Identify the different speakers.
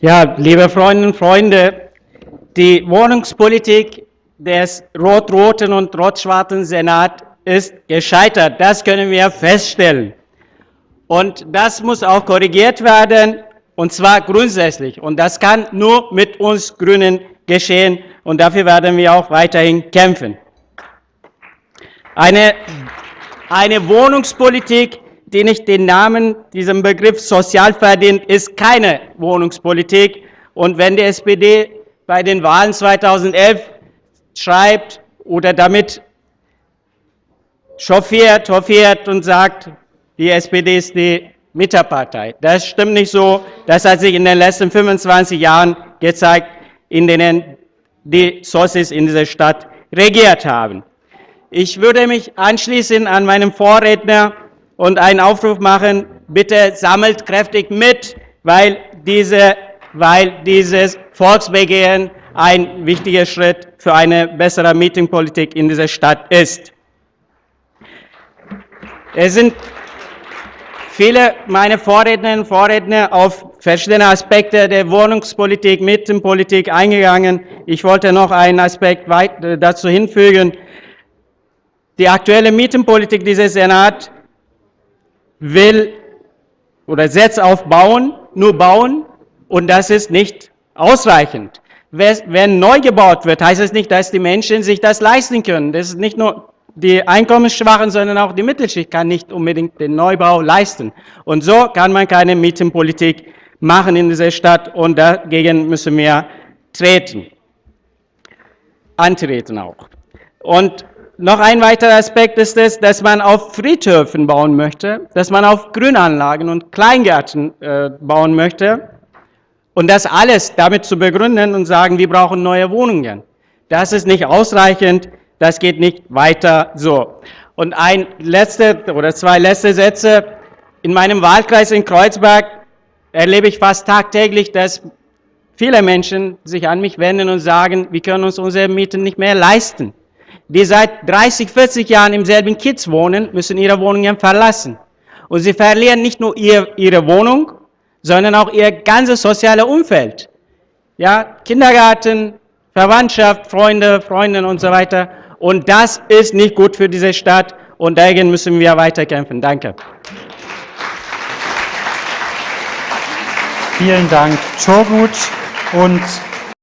Speaker 1: Ja, liebe Freundinnen und Freunde, die Wohnungspolitik des rot-roten und rot-schwarzen Senat ist gescheitert. Das können wir feststellen. Und das muss auch korrigiert werden, und zwar grundsätzlich. Und das kann nur mit uns Grünen geschehen. Und dafür werden wir auch weiterhin kämpfen. Eine, eine Wohnungspolitik, die nicht den Namen, diesem Begriff sozial verdient, ist keine Wohnungspolitik. Und wenn die SPD bei den Wahlen 2011 schreibt oder damit chauffiert, hofiert und sagt, die SPD ist die Mitterpartei. Das stimmt nicht so. Das hat sich in den letzten 25 Jahren gezeigt, in denen die Sossis in dieser Stadt regiert haben. Ich würde mich anschließen an meinen Vorredner und einen Aufruf machen, bitte sammelt kräftig mit, weil, diese, weil dieses Volksbegehren ein wichtiger Schritt für eine bessere Meetingpolitik in dieser Stadt ist. Es sind viele meiner Vorrednerinnen und Vorredner auf verschiedene Aspekte der Wohnungspolitik, Mietenpolitik eingegangen. Ich wollte noch einen Aspekt dazu hinfügen. Die aktuelle Mietenpolitik dieses Senat will oder setzt auf Bauen, nur Bauen, und das ist nicht ausreichend. Wenn neu gebaut wird, heißt es nicht, dass die Menschen sich das leisten können. Das ist nicht nur die Einkommensschwachen, sondern auch die Mittelschicht kann nicht unbedingt den Neubau leisten. Und so kann man keine Mietenpolitik machen in dieser Stadt und dagegen müssen wir treten, antreten auch. Und noch ein weiterer Aspekt ist es, dass man auf Friedhöfen bauen möchte, dass man auf Grünanlagen und Kleingärten äh, bauen möchte. Und das alles damit zu begründen und sagen, wir brauchen neue Wohnungen. Das ist nicht ausreichend, das geht nicht weiter so. Und ein letzter oder zwei letzte Sätze. In meinem Wahlkreis in Kreuzberg erlebe ich fast tagtäglich, dass viele Menschen sich an mich wenden und sagen, wir können uns unsere Mieten nicht mehr leisten die seit 30, 40 Jahren im selben Kiez wohnen, müssen ihre Wohnungen verlassen. Und sie verlieren nicht nur ihr, ihre Wohnung, sondern auch ihr ganzes soziales Umfeld. Ja, Kindergarten, Verwandtschaft, Freunde, Freundinnen und so weiter. Und das ist nicht gut für diese Stadt und dagegen müssen wir weiterkämpfen. Danke.
Speaker 2: Vielen Dank, Çogut. Und